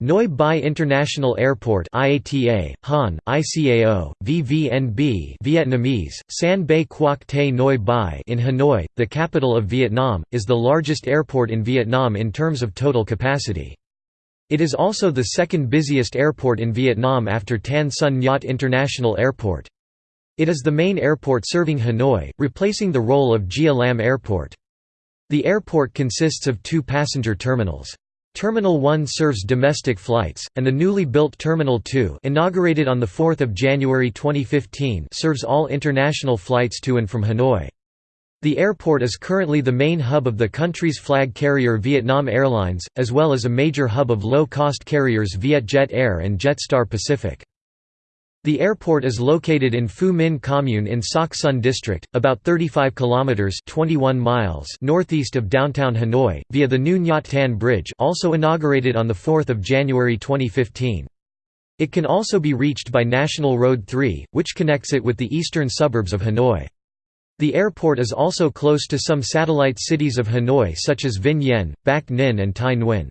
Noi Bai International Airport IATA, Han, ICAO, VVNB Vietnamese, San Bay Quoc Te Noi Bai in Hanoi, the capital of Vietnam, is the largest airport in Vietnam in terms of total capacity. It is also the second busiest airport in Vietnam after Tan Son Nhut International Airport. It is the main airport serving Hanoi, replacing the role of Gia Lam Airport. The airport consists of two passenger terminals. Terminal 1 serves domestic flights, and the newly built Terminal 2 inaugurated on 4 January 2015 serves all international flights to and from Hanoi. The airport is currently the main hub of the country's flag carrier Vietnam Airlines, as well as a major hub of low-cost carriers Vietjet Air and Jetstar Pacific. The airport is located in Phu Minh Commune in Soc Son District, about 35 kilometers (21 miles) northeast of downtown Hanoi, via the new Nhat Tan Bridge, also inaugurated on the 4th of January 2015. It can also be reached by National Road 3, which connects it with the eastern suburbs of Hanoi. The airport is also close to some satellite cities of Hanoi such as Vinh Yên, Bac Ninh and Thai Nguyen.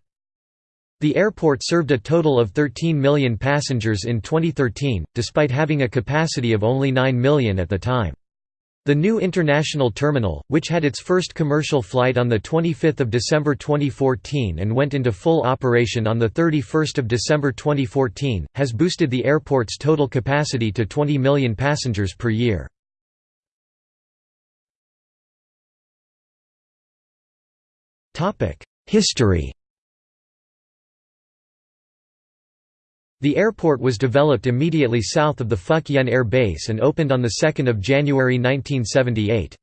The airport served a total of 13 million passengers in 2013, despite having a capacity of only 9 million at the time. The new international terminal, which had its first commercial flight on 25 December 2014 and went into full operation on 31 December 2014, has boosted the airport's total capacity to 20 million passengers per year. History The airport was developed immediately south of the Phuc Yen Air Base and opened on 2 January 1978.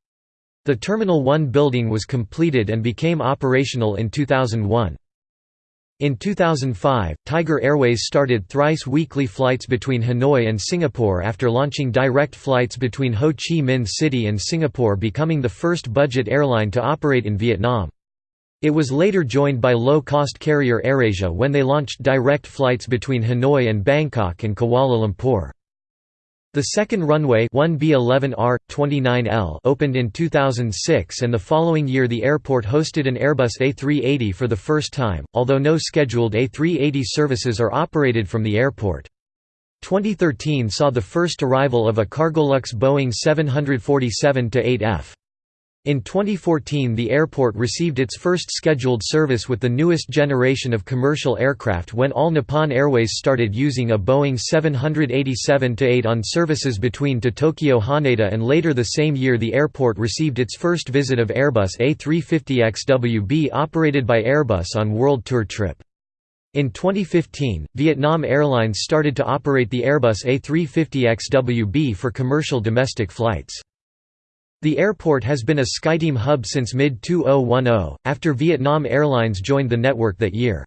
The Terminal 1 building was completed and became operational in 2001. In 2005, Tiger Airways started thrice weekly flights between Hanoi and Singapore after launching direct flights between Ho Chi Minh City and Singapore becoming the first budget airline to operate in Vietnam. It was later joined by low-cost carrier AirAsia when they launched direct flights between Hanoi and Bangkok and Kuala Lumpur. The second runway 1B11R, 29L opened in 2006 and the following year the airport hosted an Airbus A380 for the first time, although no scheduled A380 services are operated from the airport. 2013 saw the first arrival of a Cargolux Boeing 747-8F. In 2014 the airport received its first scheduled service with the newest generation of commercial aircraft when All Nippon Airways started using a Boeing 787-8 on services between to Tokyo Haneda and later the same year the airport received its first visit of Airbus A350XWB operated by Airbus on World Tour trip. In 2015, Vietnam Airlines started to operate the Airbus A350XWB for commercial domestic flights. The airport has been a SkyTeam hub since mid-2010, after Vietnam Airlines joined the network that year.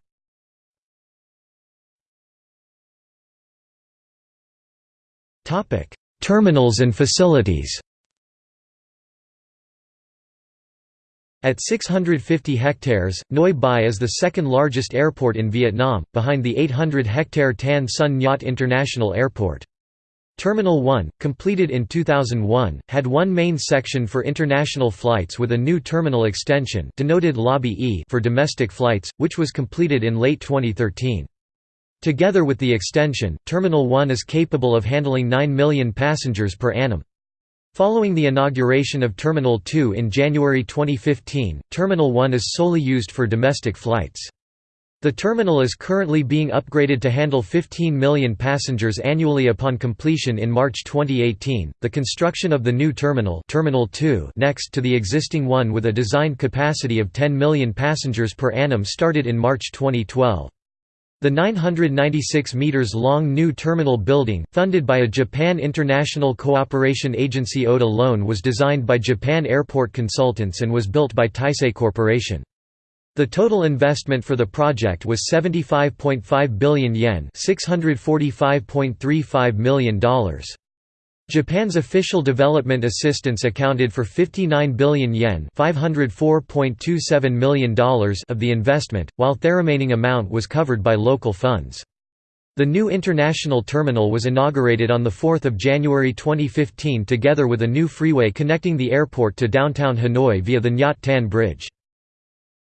Terminals and facilities At 650 hectares, Noi Bai is the second largest airport in Vietnam, behind the 800-hectare Tan Son Nhut International Airport. Terminal 1, completed in 2001, had one main section for international flights with a new terminal extension denoted Lobby E for domestic flights, which was completed in late 2013. Together with the extension, Terminal 1 is capable of handling 9 million passengers per annum. Following the inauguration of Terminal 2 in January 2015, Terminal 1 is solely used for domestic flights. The terminal is currently being upgraded to handle 15 million passengers annually upon completion in March 2018. The construction of the new terminal, Terminal 2, next to the existing one with a designed capacity of 10 million passengers per annum started in March 2012. The 996 meters long new terminal building, funded by a Japan International Cooperation Agency ODA loan was designed by Japan Airport Consultants and was built by Taisei Corporation. The total investment for the project was 75.5 billion yen $645.35 million. Japan's official development assistance accounted for 59 billion yen $504.27 million of the investment, while the remaining amount was covered by local funds. The new international terminal was inaugurated on 4 January 2015 together with a new freeway connecting the airport to downtown Hanoi via the Nhat Tan Bridge.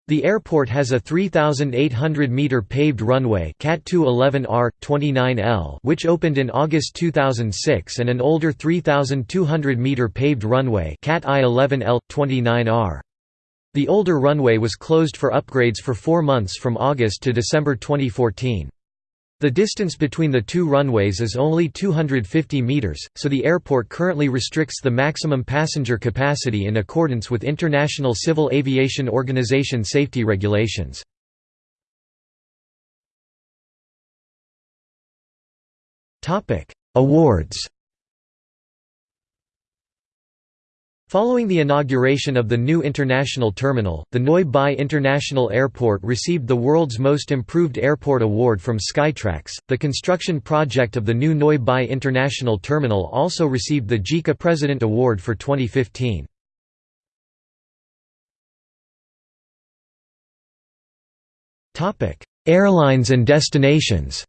The airport has a 3,800-metre paved runway CAT 211R, 29L which opened in August 2006 and an older 3,200-metre paved runway CAT I11L, 29R. The older runway was closed for upgrades for four months from August to December 2014. The distance between the two runways is only 250 meters, so the airport currently restricts the maximum passenger capacity in accordance with International Civil Aviation Organization safety regulations. Awards Following the inauguration of the new international terminal, the Noi Bai International Airport received the World's Most Improved Airport Award from Skytrax. The construction project of the new Noi Bai International Terminal also received the JICA President Award for 2015. Topic: Airlines and destinations.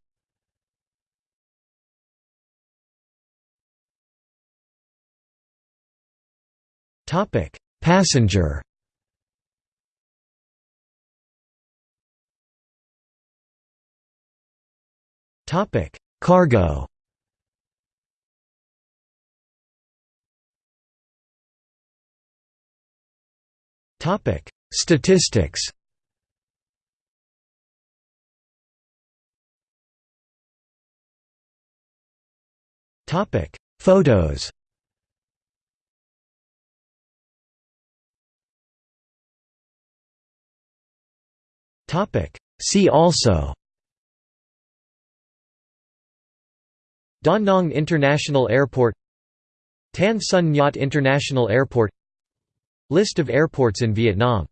Topic: Passenger. Topic: Cargo. Topic: Statistics. Topic: Photos. See also. Da Nang International Airport. Tan Son Nhat International Airport. List of airports in Vietnam